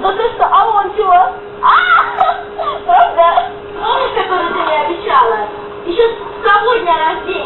Да ты что, а он чего? А! Правда? Помнишь, которую ты мне обещала? Еще с того дня рождения.